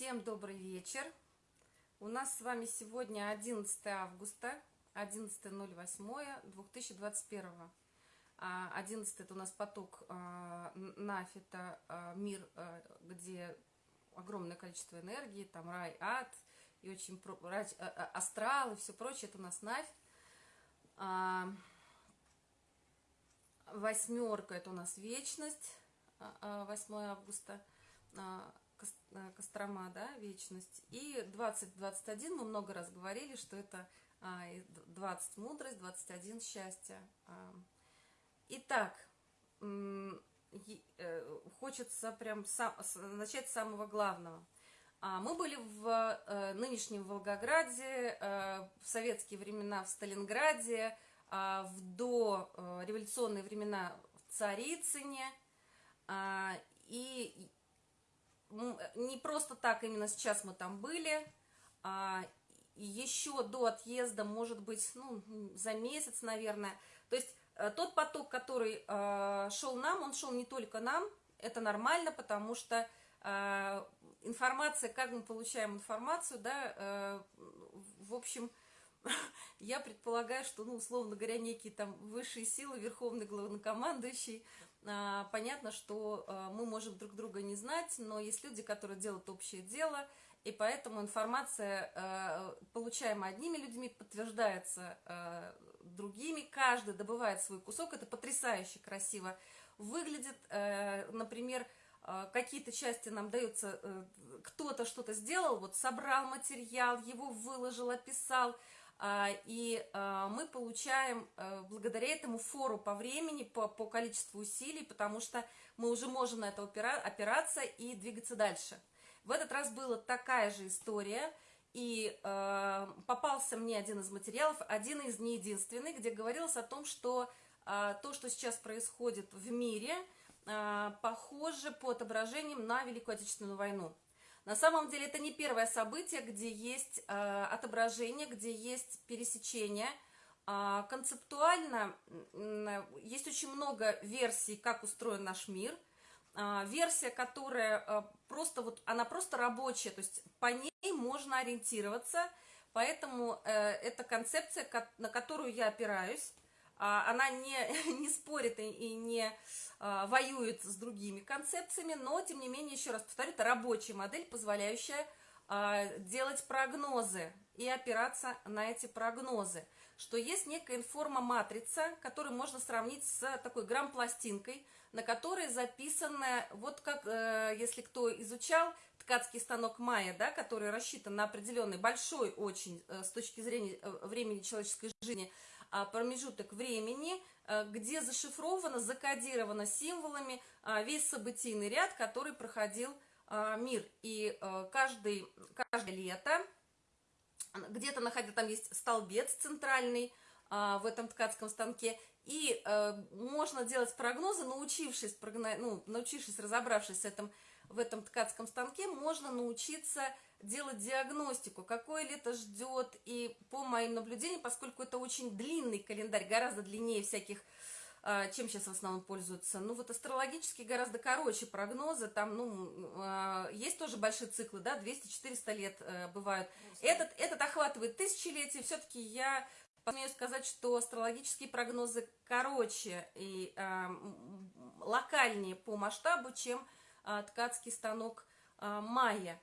Всем добрый вечер. У нас с вами сегодня 11 августа, 11.08.2021. 11 это у нас поток а, Нафита, а, мир, а, где огромное количество энергии, там рай, ад, и очень астрал и все прочее, это у нас Нафь. Восьмерка это у нас вечность, 8 августа. Э, Кострома, да, вечность. И 20-21 мы много раз говорили, что это 20 а, мудрость, 21 счастье. А. Итак, э, хочется прям начать с самого главного. А, мы были в э, нынешнем Волгограде, в советские времена в Сталинграде, в дореволюционные времена в Царицыне. И не просто так именно сейчас мы там были, а еще до отъезда, может быть, ну, за месяц, наверное. То есть э, тот поток, который э, шел нам, он шел не только нам, это нормально, потому что э, информация, как мы получаем информацию, да, э, в общем, я предполагаю, что, ну, условно говоря, некие там высшие силы, верховный главнокомандующий, понятно, что а, мы можем друг друга не знать, но есть люди, которые делают общее дело, и поэтому информация, а, получаемая одними людьми, подтверждается другими, каждый добывает свой кусок, это потрясающе красиво выглядит, например, какие-то части нам даются, э, кто-то что-то сделал, вот собрал материал, его выложил, описал, а, и а, мы получаем э, благодаря этому фору по времени, по, по количеству усилий, потому что мы уже можем на это опираться и двигаться дальше. В этот раз была такая же история, и э, попался мне один из материалов, один из не единственный, где говорилось о том, что э, то, что сейчас происходит в мире, похоже по отображениям на Великую Отечественную войну. На самом деле это не первое событие, где есть э, отображение, где есть пересечение. Э, концептуально э, есть очень много версий, как устроен наш мир. Э, версия, которая э, просто вот, она просто рабочая, то есть по ней можно ориентироваться, поэтому э, это концепция, на которую я опираюсь. Э, она не, не спорит и, и не а, воюет с другими концепциями, но, тем не менее, еще раз повторю, это рабочая модель, позволяющая а, делать прогнозы и опираться на эти прогнозы, что есть некая информоматрица, которую можно сравнить с такой грамм-пластинкой, на которой записано, вот как, э, если кто изучал, ткацкий станок Майя, да, который рассчитан на определенный большой очень э, с точки зрения э, времени человеческой жизни а, промежуток времени, Э, где зашифровано, закодировано символами э, весь событийный ряд, который проходил э, мир. И каждый, каждое лето где-то находится, там есть столбец центральный в этом ткацком станке, и можно делать прогнозы, научившись, ну, научившись, разобравшись в этом, в этом ткацком станке, можно научиться делать диагностику, какое лето ждет, и по моим наблюдениям, поскольку это очень длинный календарь, гораздо длиннее всяких, а, чем сейчас в основном пользуются, ну вот астрологически гораздо короче прогнозы, там, ну, а, есть тоже большие циклы, да, 200-400 лет э, бывают. Этот, этот охватывает тысячелетия, все-таки я посмею сказать, что астрологические прогнозы короче и э, локальнее по масштабу, чем э, ткацкий станок э, майя.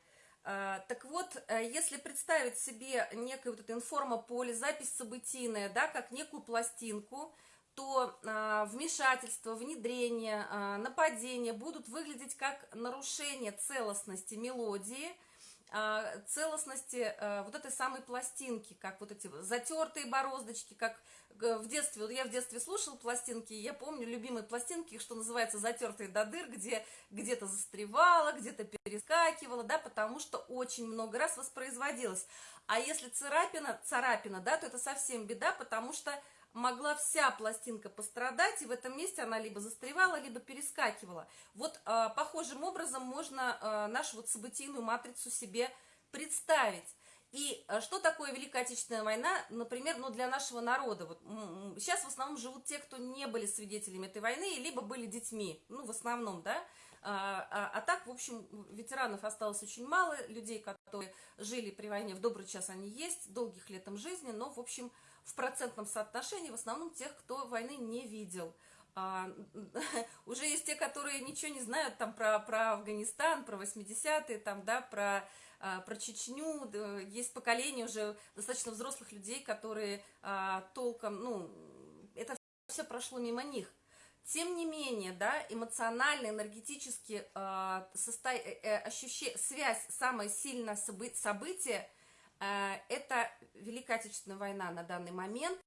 А, так вот, э, если представить себе некое вот это информополе, запись событийная, да, как некую пластинку, то а, вмешательство, внедрение, а, нападение будут выглядеть как нарушение целостности мелодии, целостности э, вот этой самой пластинки, как вот эти затертые бороздочки, как в детстве, вот я в детстве слушала пластинки, я помню любимые пластинки, что называется затертые до дыр, где где-то застревала, где-то перескакивала, да, потому что очень много раз воспроизводилось. А если царапина, царапина, да, то это совсем беда, потому что могла вся пластинка пострадать, и в этом месте она либо застревала, либо перескакивала. Вот э, похожим образом можно э, нашу вот событийную матрицу себе представить. И э, что такое Великая Отечественная война, например, ну, для нашего народа? Вот, сейчас в основном живут те, кто не были свидетелями этой войны, либо были детьми, ну, в основном, да, а, а, а так, в общем, ветеранов осталось очень мало, людей, которые жили при войне в добрый час, они есть, долгих лет им жизни, но, в общем, в процентном соотношении в основном тех, кто войны не видел. А, уже есть те, которые ничего не знают там про, про Афганистан, про 80-е, там, да, про про Чечню, есть поколение уже достаточно взрослых людей, которые а, толком, ну, это все прошло мимо них. Тем не менее, да, эмоционально, энергетически а, состо... Э, э, ощущение, связь, самое сильное собы... событие, это Великая Отечественная война на данный момент.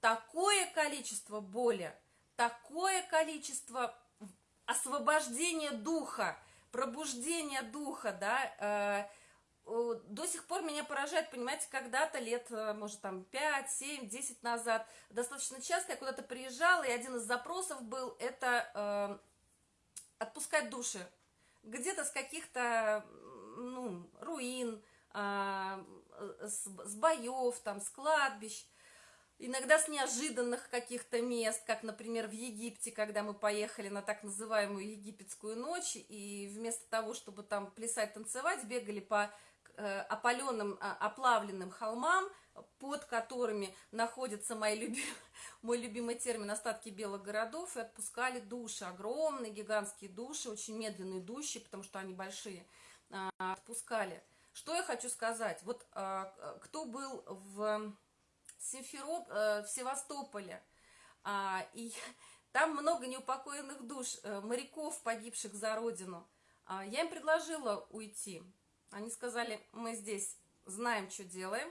Такое количество боли, такое количество освобождения духа, пробуждения духа, да, до сих пор меня поражает, понимаете, когда-то лет, э, может, там, 5, 7, 10 назад, достаточно часто я куда-то приезжала, и один из запросов был, это э, отпускать души. Где-то с каких-то, ну, руин, э, с, с боев, там, с кладбищ, иногда с неожиданных каких-то мест, как, например, в Египте, когда мы поехали на так называемую египетскую ночь, и вместо того, чтобы там плясать, танцевать, бегали по Э, опаленным, а, оплавленным холмам, под которыми находится мои любим, мой любимый термин «остатки белых городов», и отпускали души, огромные гигантские души, очень медленно идущие, потому что они большие, а, отпускали. Что я хочу сказать? Вот а, кто был в Симфероп, э, в Севастополе, и там много неупокоенных душ, э, моряков, погибших за родину, я им предложила уйти, они сказали, мы здесь знаем, что делаем,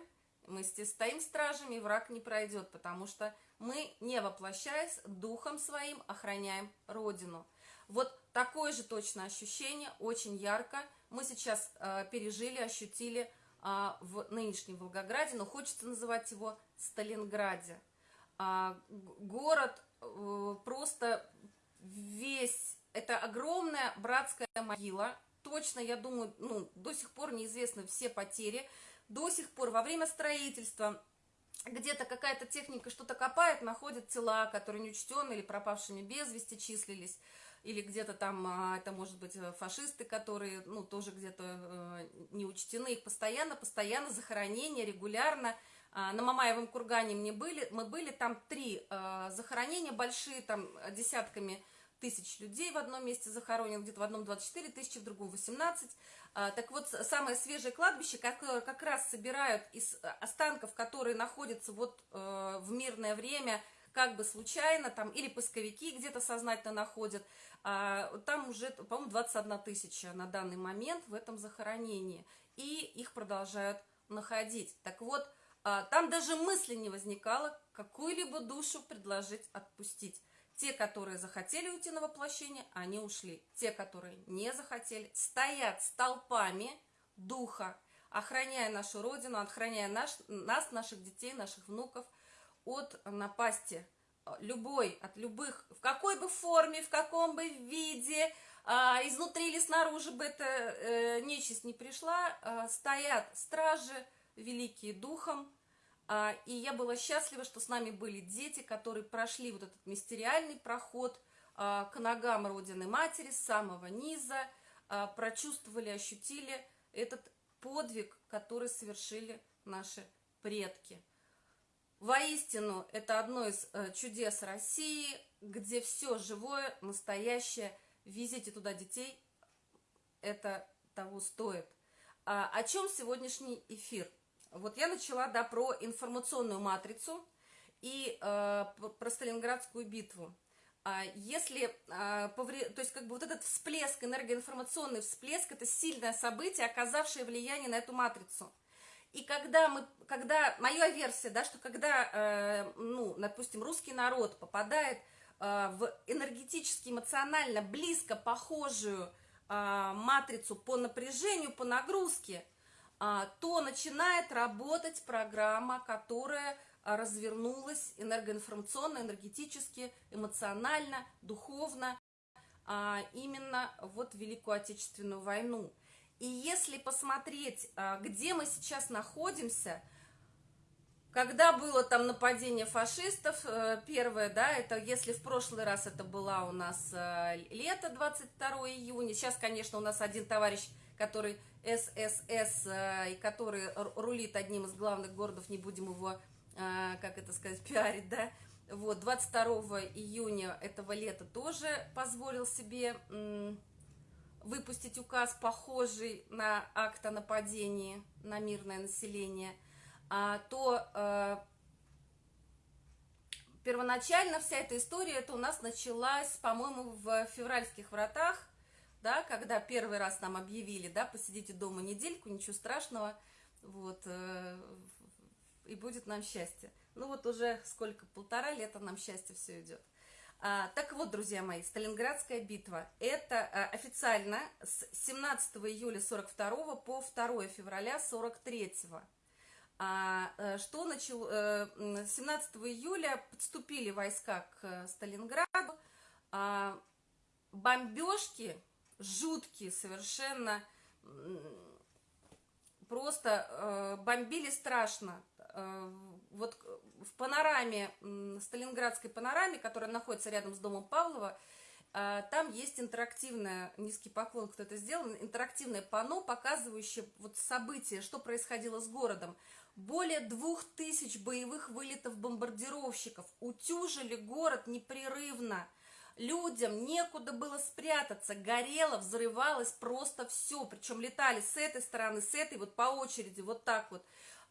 мы здесь стоим стражами, и враг не пройдет, потому что мы, не воплощаясь, духом своим охраняем Родину. Вот такое же точно ощущение, очень ярко, мы сейчас э, пережили, ощутили э, в нынешнем Волгограде, но хочется называть его Сталинграде. Э, город э, просто весь, это огромная братская могила, точно, я думаю, ну, до сих пор неизвестны все потери. До сих пор во время строительства где-то какая-то техника что-то копает, находит тела, которые неучтены или пропавшими без вести числились. Или где-то там, а, это может быть э, фашисты, которые, ну, тоже где-то э, не учтены. Их постоянно, постоянно захоронения, регулярно. А, на Мамаевом кургане мне были, мы были, там три э, захоронения большие, там десятками тысяч людей в одном месте захоронено, где-то в одном 24 тысячи, в другом 18. А, так вот, самое свежее кладбище как, как раз собирают из останков, которые находятся вот в мирное время, как бы случайно, там, или поисковики где-то сознательно находят, а, там уже, по-моему, 21 тысяча на данный момент в этом захоронении, и их продолжают находить. Так вот, а, там даже мысли не возникало какую-либо душу предложить отпустить. Те, которые захотели уйти на воплощение, они ушли. Те, которые не захотели, стоят столпами духа, охраняя нашу Родину, охраняя наш, нас, наших детей, наших внуков от напасти э, любой, от любых, в какой бы форме, в каком бы виде, а, изнутри или снаружи бы эта э, нечисть не пришла, а, стоят стражи, великие духом, а, и я была счастлива, что с нами были дети, которые прошли вот этот мистериальный проход а, к ногам Родины Матери с самого низа, а, прочувствовали, ощутили этот подвиг, который совершили наши предки. Воистину, это одно из э, чудес России, где все живое, настоящее. Везите туда детей, это того стоит. О чем сегодняшний эфир? Вот я начала, да, про информационную матрицу и э, про Сталинградскую битву. А если, э, повре... то есть как бы вот этот всплеск, энергоинформационный всплеск, это сильное событие, оказавшее влияние на эту матрицу. И когда мы, когда, моя версия, да, что когда, э, ну, допустим, русский народ попадает э, в энергетически, эмоционально близко похожую э, матрицу по напряжению, по нагрузке – а, то начинает работать программа, которая а, развернулась энергоинформационно, энергетически, эмоционально, духовно, а, именно вот Великую Отечественную войну. И если посмотреть, а, где мы сейчас находимся, когда было там нападение фашистов, э, первое, да, это если в прошлый раз это была у нас э, лето 22 июня, сейчас, конечно, у нас один товарищ, который ССС, э, и который рулит одним из главных городов, не будем его, как это сказать, пиарить, да, вот, 22 июня этого лета тоже позволил себе выпустить указ, похожий на акт о нападении на мирное население, а, то э, первоначально вся эта история, это у нас началась, по-моему, в февральских вратах, да, когда первый раз нам объявили, да, посидите дома недельку, ничего страшного, вот, э, и будет нам счастье. Ну вот уже сколько, полтора лета нам счастье все идет. А, так вот, друзья мои, Сталинградская битва. Это а, официально с 17 июля 42 по 2 февраля 43. А, э, что начал... 17 э, июля подступили войска к Сталинграду. А, бомбежки жуткие совершенно. Просто э, бомбили страшно. Вот в панораме, сталинградской панораме, которая находится рядом с домом Павлова, а, там есть интерактивное, низкий поклон, кто это сделал, интерактивное панно, показывающее вот события, что происходило с городом. Более двух тысяч боевых вылетов бомбардировщиков утюжили город непрерывно. Людям некуда было спрятаться, горело, взрывалось просто все. Причем летали с этой стороны, с этой, вот по очереди, вот так вот.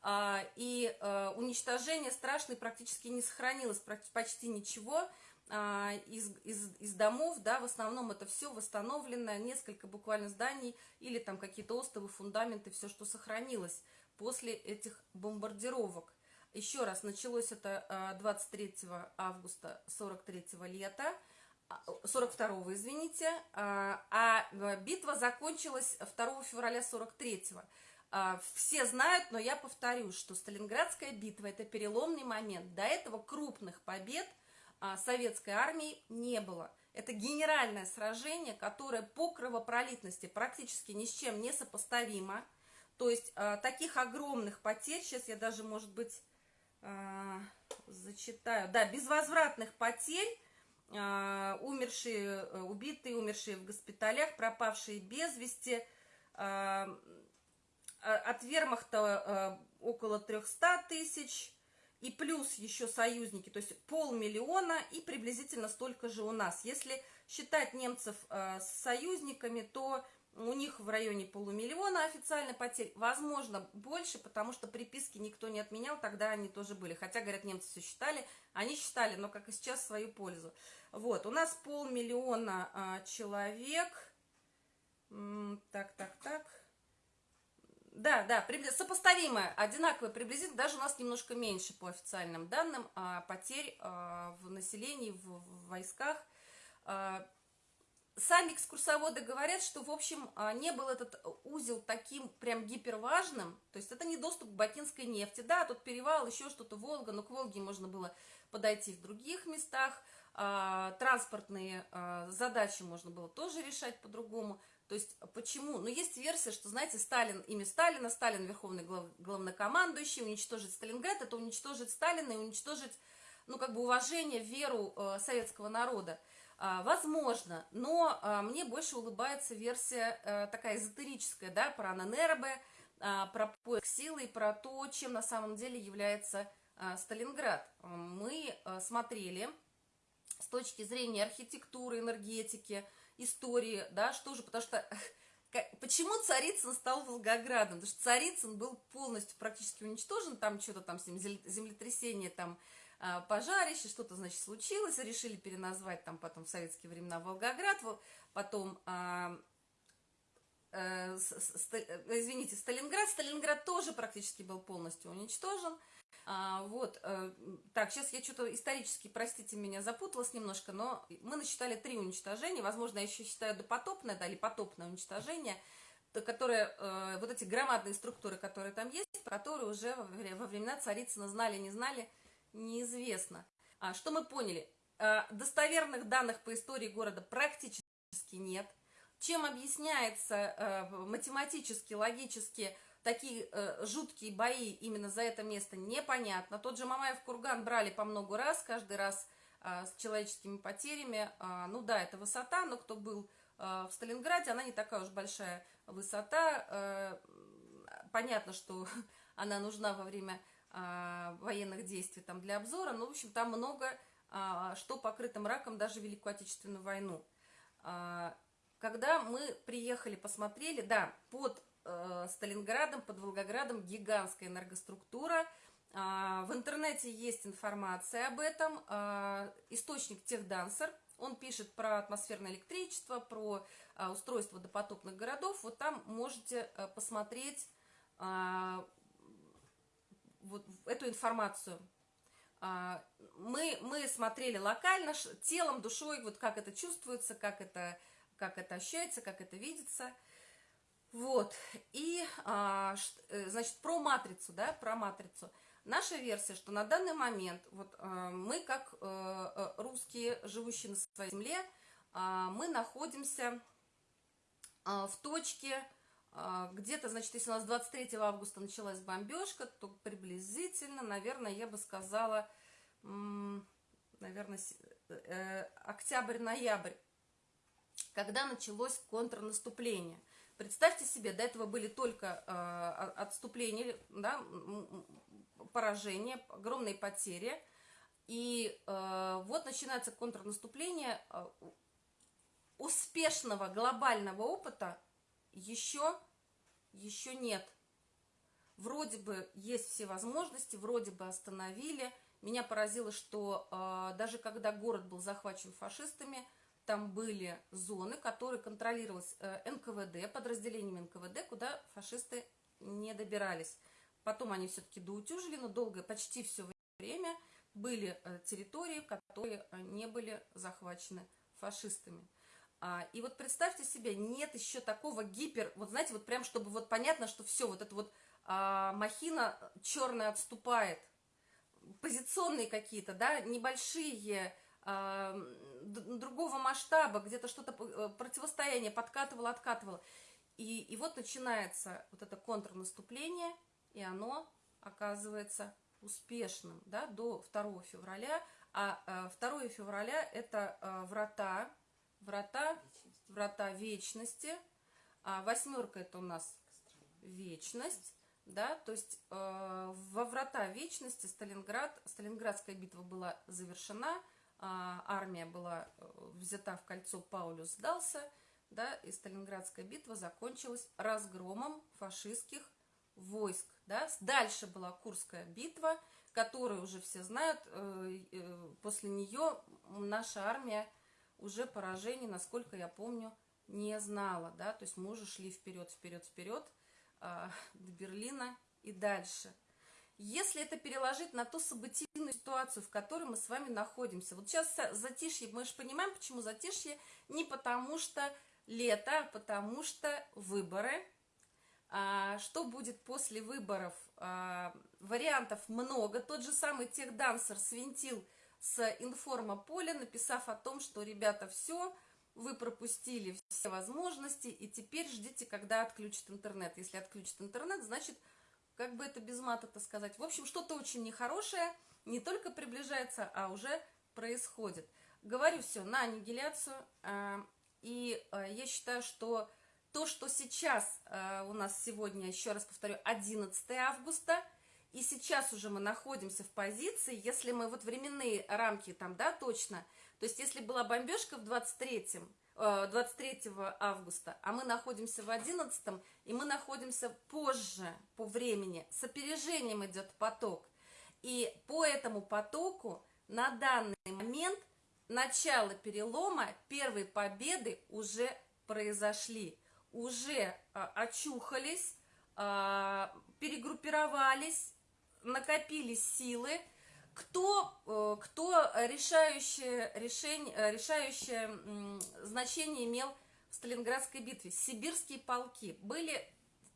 А, и э, уничтожение страшное практически не сохранилось, почти ничего а, из, из, из домов, да, в основном это все восстановлено, несколько буквально зданий или там какие-то остовы, фундаменты, все, что сохранилось после этих бомбардировок. Еще раз, началось это 23 а, августа 43 лета, 42 извините, а битва закончилась 2 февраля 43 -го. А, все знают, но я повторю, что Сталинградская битва – это переломный момент. До этого крупных побед а, советской армии не было. Это генеральное сражение, которое по кровопролитности практически ни с чем не сопоставимо. То есть а, таких огромных потерь, сейчас я даже, может быть, зачитаю, да, безвозвратных потерь, умершие, убитые, умершие в госпиталях, пропавшие без вести, Э, от вермахта э, около 300 тысяч, и плюс еще союзники, то есть полмиллиона и приблизительно столько же у нас. Если считать немцев э, с союзниками, то у них в районе полумиллиона официально потерь, возможно, больше, потому что приписки никто не отменял, тогда они тоже были. Хотя, говорят, немцы все считали, они считали, но, как и сейчас, свою пользу. Вот, у нас полмиллиона а, человек. Так, так, так. Да, да, сопоставимое, одинаковое приблизительно, даже у нас немножко меньше по официальным данным а, потерь а, в населении, в, в войсках. А, сами экскурсоводы говорят, что, в общем, а, не был этот узел таким прям гиперважным, то есть это не доступ к бакинской нефти, да, тут перевал, еще что-то, Волга, но к Волге можно было подойти в других местах, а, транспортные а, задачи можно было тоже решать по-другому, то есть почему? Ну, есть версия, что, знаете, Сталин, имя Сталина, Сталин верховный глав, главнокомандующий, уничтожить Сталинград, это уничтожить Сталина и уничтожить, ну, как бы уважение, веру э, советского народа. А, возможно, но а, мне больше улыбается версия а, такая эзотерическая, да, про Нанербе, а, про поиск силы и про то, чем на самом деле является а, Сталинград. Мы а, смотрели с точки зрения архитектуры, энергетики, истории, да, что же, потому что почему Царицын стал Волгоградом? Потому что Царицын был полностью практически уничтожен, там что-то там землетрясение, там а, пожарище, что-то, значит, случилось, решили переназвать там потом в советские времена Волгоград, потом, а, э, извините, Сталинград, Сталинград тоже практически был полностью уничтожен, а, вот, э, так, сейчас я что-то исторически, простите меня, запуталась немножко, но мы насчитали три уничтожения, возможно, я еще считаю допотопное, да, или потопное уничтожение, которые, э, вот эти громадные структуры, которые там есть, которые уже во, во времена Царицына знали, не знали, неизвестно. А, что мы поняли? А, достоверных данных по истории города практически нет. Чем объясняется э, математически, логически такие э, жуткие бои именно за это место, непонятно. Тот же Мамаев курган брали по много раз, каждый раз э, с человеческими потерями. Э, ну да, это высота, но кто был э, в Сталинграде, она не такая уж большая высота. Э, понятно, что она нужна во время э, военных действий там, для обзора, но, в общем, там много э, что покрыто мраком даже Великую Отечественную войну. Когда мы приехали, посмотрели, да, под э, Сталинградом, под Волгоградом гигантская энергоструктура. Э, в интернете есть информация об этом. Э, источник Техдансер, он пишет про атмосферное электричество, про э, устройство допотопных городов. Вот там можете э, посмотреть э, вот эту информацию. Мы, мы смотрели локально, телом, душой, вот как это чувствуется, как это как это ощущается, как это видится. Вот, и, а, э, значит, про матрицу, да, про матрицу. Наша версия, что на данный момент, вот а, мы, как а, русские, живущие на своей земле, а, мы находимся а, в точке, а, где-то, значит, если у нас 23 августа началась бомбежка, то приблизительно, наверное, я бы сказала, наверное, октябрь-ноябрь когда началось контрнаступление. Представьте себе, до этого были только э, отступления, да, поражения, огромные потери. И э, вот начинается контрнаступление. Э, успешного глобального опыта еще, еще нет. Вроде бы есть все возможности, вроде бы остановили. Меня поразило, что э, даже когда город был захвачен фашистами, там были зоны, которые контролировались э, НКВД, подразделениями НКВД, куда фашисты не добирались. Потом они все-таки доутюжили, но долгое, почти все время были э, территории, которые э, не были захвачены фашистами. А, и вот представьте себе, нет еще такого гипер, вот знаете, вот прям, чтобы вот понятно, что все, вот эта вот а, махина черная отступает, позиционные какие-то, да, небольшие другого масштаба, где-то что-то э, противостояние подкатывало, откатывало. И, и вот начинается вот это контрнаступление, и оно оказывается успешным да, до 2 февраля. А 2 э, февраля это э, врата, врата, врата вечности. А восьмерка это у нас вечность. Да, то есть э, во врата вечности Сталинград, Сталинградская битва была завершена, армия была э, взята в кольцо, Паулюс сдался, да, и Сталинградская битва закончилась разгромом фашистских войск. Да. Дальше была Курская битва, которую уже все знают. Э, э, после нее наша армия уже поражений, насколько я помню, не знала. Да. То есть мы уже шли вперед, вперед, вперед а, до Берлина и дальше – если это переложить на ту событийную ситуацию, в которой мы с вами находимся. Вот сейчас затишье, мы же понимаем, почему затишье, не потому что лето, а потому что выборы. А, что будет после выборов? А, вариантов много. Тот же самый техдансер свинтил с информополя, написав о том, что, ребята, все, вы пропустили все возможности, и теперь ждите, когда отключат интернет. Если отключат интернет, значит, как бы это без мата-то сказать. В общем, что-то очень нехорошее не только приближается, а уже происходит. Говорю все на аннигиляцию, а, и а, я считаю, что то, что сейчас а, у нас сегодня, еще раз повторю, 11 августа, и сейчас уже мы находимся в позиции, если мы вот временные рамки там, да, точно, то есть если была бомбежка в 23-м, 23 э, августа, а мы находимся в 11, и мы находимся позже по времени, с опережением идет поток. И по этому потоку на данный момент начало перелома, первые победы уже произошли, уже а, очухались, а, перегруппировались, накопились силы, кто, э, кто решающее, решение, э, решающее значение имел в Сталинградской битве? Сибирские полки были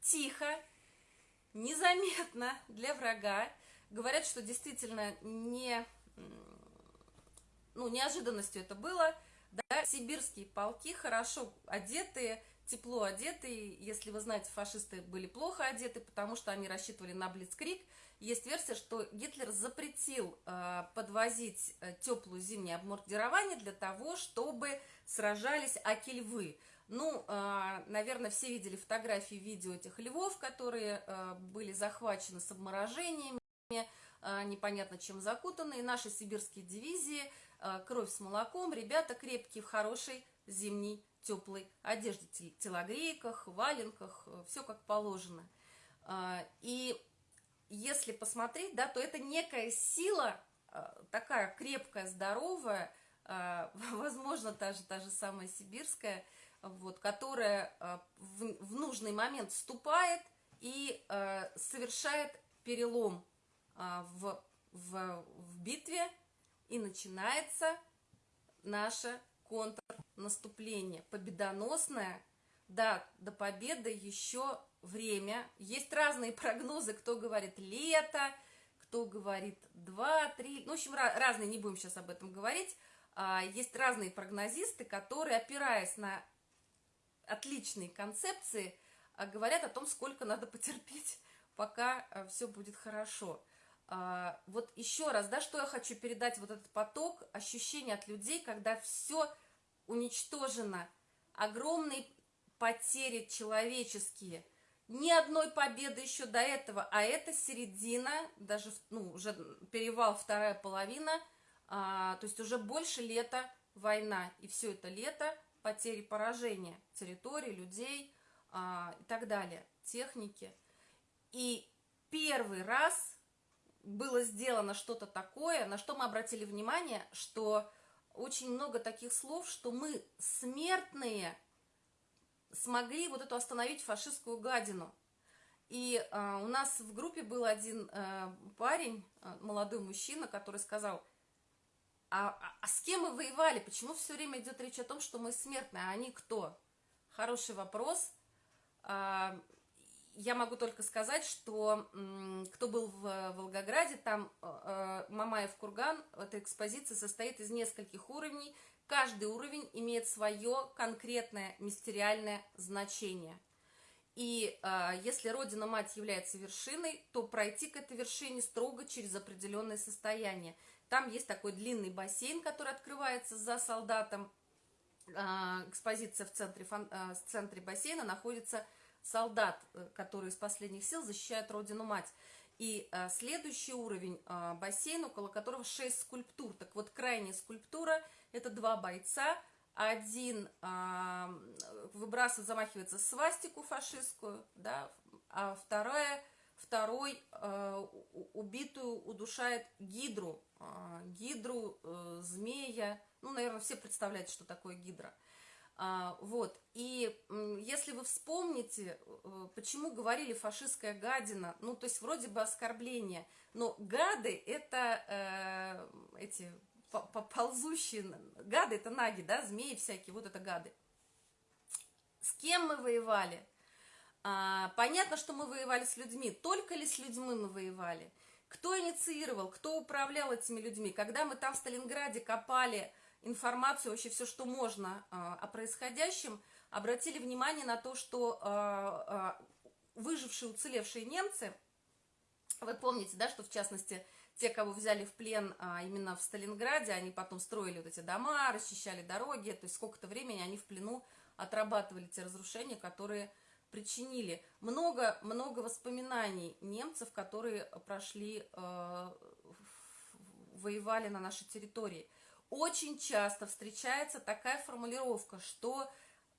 тихо, незаметно для врага. Говорят, что действительно не, ну, неожиданностью это было. да, сибирские полки хорошо одетые, тепло одетые, если вы знаете, фашисты были плохо одеты, потому что они рассчитывали на Блицкрик, есть версия, что Гитлер запретил э, подвозить э, теплую зимнее обмундирование для того, чтобы сражались аки-львы. Ну, э, наверное, все видели фотографии, видео этих львов, которые э, были захвачены с обморожениями, э, непонятно чем закутаны. И наши сибирские дивизии, э, кровь с молоком, ребята крепкие, в хорошей зимней теплой одежде, телогрейках, валенках, э, все как положено. Э, и если посмотреть, да, то это некая сила, э, такая крепкая, здоровая, э, возможно, та же, та же самая сибирская, вот, которая э, в, в нужный момент вступает и совершает перелом в, в, в битве, и начинается наше контрнаступление, победоносное, да, до победы еще время. Есть разные прогнозы, кто говорит лето, кто говорит 2-3, ну, в общем, разные, не будем сейчас об этом говорить. А, есть разные прогнозисты, которые, опираясь на отличные концепции, а, говорят о том, сколько надо потерпеть, пока а, все будет хорошо. Вот еще раз, да, что я хочу передать, вот этот поток, ощущение от людей, когда все уничтожено, огромные потери человеческие – ни одной победы еще до этого, а это середина, даже, ну, уже перевал вторая половина, а, то есть уже больше лета война, и все это лето потери поражения территории, людей а, и так далее, техники. И первый раз было сделано что-то такое, на что мы обратили внимание, что очень много таких слов, что мы смертные – смогли вот эту остановить фашистскую гадину. И э, у нас в группе был один э, парень, э, молодой мужчина, который сказал, а, а, а с кем мы воевали? Почему все время идет речь о том, что мы смертные, а они кто? Хороший вопрос. Э, я могу только сказать, что э, кто был в Волгограде, там э, Мамаев курган, эта экспозиция состоит из нескольких уровней, Каждый уровень имеет свое конкретное мистериальное значение. И э, если Родина-Мать является вершиной, то пройти к этой вершине строго через определенное состояние. Там есть такой длинный бассейн, который открывается за солдатом. Э, экспозиция в центре, фан, э, в центре бассейна находится солдат, э, который из последних сил защищает Родину-Мать. И а, следующий уровень а, бассейн, около которого 6 скульптур. Так вот, крайняя скульптура – это два бойца. Один а, выбрасывает, замахивается свастику фашистскую, да, а вторая, второй а, убитую удушает гидру. А, гидру, а, змея. Ну, наверное, все представляют, что такое гидра. А, вот, и если вы вспомните, э, почему говорили фашистская гадина, ну, то есть вроде бы оскорбление, но гады это э, эти ползущие, гады это наги, да, змеи всякие, вот это гады. С кем мы воевали? А, понятно, что мы воевали с людьми, только ли с людьми мы воевали? Кто инициировал, кто управлял этими людьми? Когда мы там в Сталинграде копали информацию, вообще все, что можно а, о происходящем, обратили внимание на то, что а, а, выжившие, уцелевшие немцы, вы помните, да, что в частности те, кого взяли в плен именно в Сталинграде, они потом строили вот эти дома, расчищали дороги, то есть сколько-то времени они в плену отрабатывали те разрушения, которые причинили. Много-много воспоминаний немцев, которые прошли, воевали на нашей территории очень часто встречается такая формулировка, что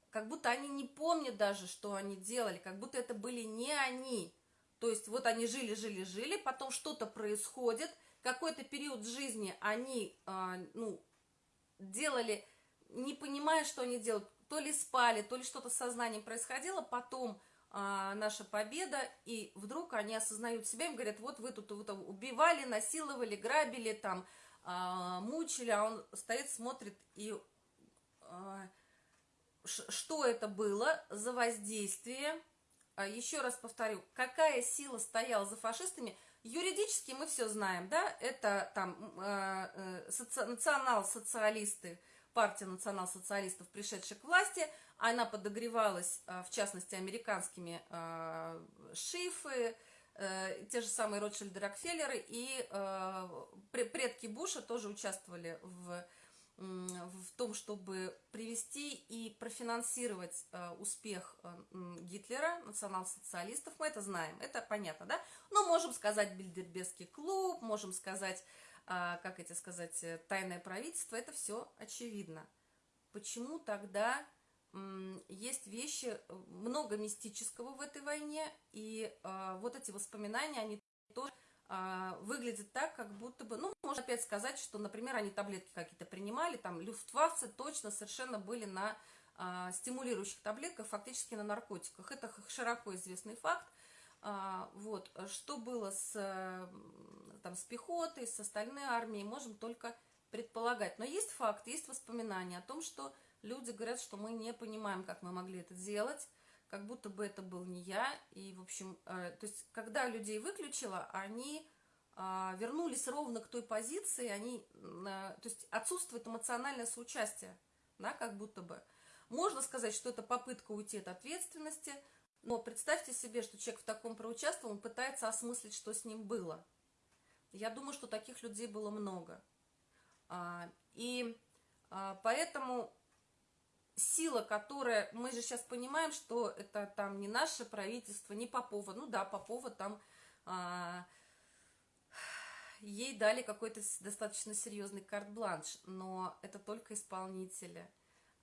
как будто они не помнят даже, что они делали, как будто это были не они. То есть вот они жили, жили, жили, потом что-то происходит, какой-то период жизни они, э, ну, делали, не понимая, что они делают, то ли спали, то ли что-то с сознанием происходило, потом э, наша победа, и вдруг они осознают себя и говорят, вот вы тут вот, убивали, насиловали, грабили, там, а, мучили, а он стоит, смотрит и... А, что это было за воздействие? А, еще раз повторю, какая сила стояла за фашистами? Юридически мы все знаем, да, это там э, э, соци... национал-социалисты партия национал-социалистов, пришедшая к власти, она подогревалась, в частности, американскими шифы, те же самые Ротшильды Рокфеллеры, и предки Буша тоже участвовали в в том, чтобы привести и профинансировать э, успех э, Гитлера, национал-социалистов, мы это знаем, это понятно, да? Но можем сказать Бильдербергский клуб, можем сказать, э, как эти сказать, э, тайное правительство, это все очевидно. Почему тогда э, есть вещи, э, много мистического в этой войне, и э, вот эти воспоминания, они тоже а, выглядит так, как будто бы, ну, можно опять сказать, что, например, они таблетки какие-то принимали, там, люфтваффе точно совершенно были на а, стимулирующих таблетках, фактически на наркотиках. Это широко известный факт. А, вот, что было с, там, с пехотой, с остальной армией, можем только предполагать. Но есть факт, есть воспоминания о том, что люди говорят, что мы не понимаем, как мы могли это сделать, как будто бы это был не я. И, в общем, э, то есть, когда людей выключила, они э, вернулись ровно к той позиции, они, э, то есть, отсутствует эмоциональное соучастие, да, как будто бы. Можно сказать, что это попытка уйти от ответственности, но представьте себе, что человек в таком проучаствовал, он пытается осмыслить, что с ним было. Я думаю, что таких людей было много. А, и а, поэтому сила, которая, мы же сейчас понимаем, что это там не наше правительство, не Попова, ну да, Попова там, а, ей дали какой-то достаточно серьезный карт-бланш, но это только исполнители.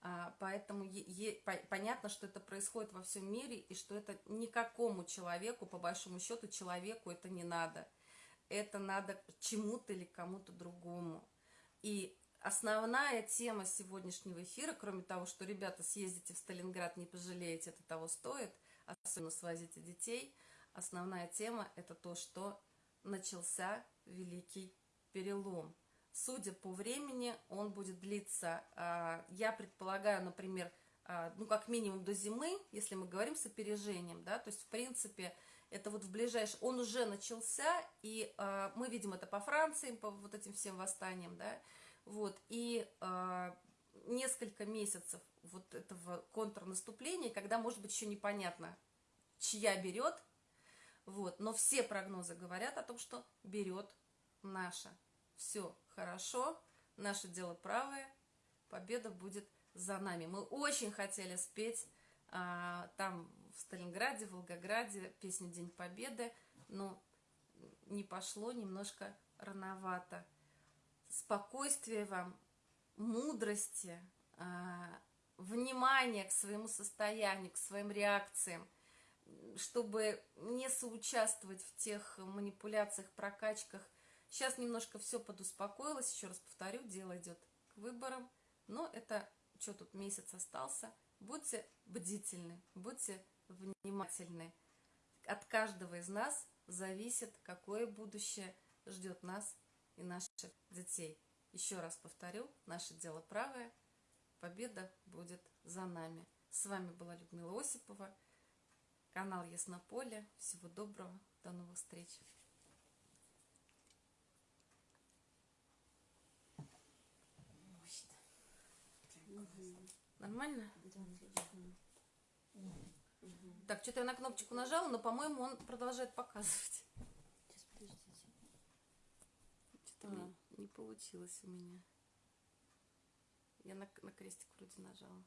А, поэтому е, е, по, понятно, что это происходит во всем мире, и что это никакому человеку, по большому счету, человеку это не надо. Это надо чему-то или кому-то другому. И Основная тема сегодняшнего эфира, кроме того, что, ребята, съездите в Сталинград, не пожалеете, это того стоит, особенно свозите детей, основная тема – это то, что начался Великий Перелом. Судя по времени, он будет длиться, а, я предполагаю, например, а, ну, как минимум до зимы, если мы говорим с опережением, да, то есть, в принципе, это вот в ближайшем, он уже начался, и э, мы видим это по Франции, по вот этим всем восстаниям, да, вот, и э, несколько месяцев вот этого контрнаступления, когда, может быть, еще непонятно, чья берет, вот, но все прогнозы говорят о том, что берет наша. Все хорошо, наше дело правое, победа будет за нами. Мы очень хотели спеть а, там в Сталинграде, в Волгограде песню «День Победы», но не пошло немножко рановато спокойствия вам, мудрости, а, внимания к своему состоянию, к своим реакциям, чтобы не соучаствовать в тех манипуляциях, прокачках. Сейчас немножко все подуспокоилось, еще раз повторю, дело идет к выборам, но это, что тут, месяц остался. Будьте бдительны, будьте внимательны. От каждого из нас зависит, какое будущее ждет нас и наших детей. Еще раз повторю, наше дело правое, победа будет за нами. С вами была Людмила Осипова, канал Яснополе. Всего доброго, до новых встреч. Нормально? Так, что-то я на кнопочку нажала, но, по-моему, он продолжает показывать. Что-то не получилось у меня. Я на, на крестик вроде нажала.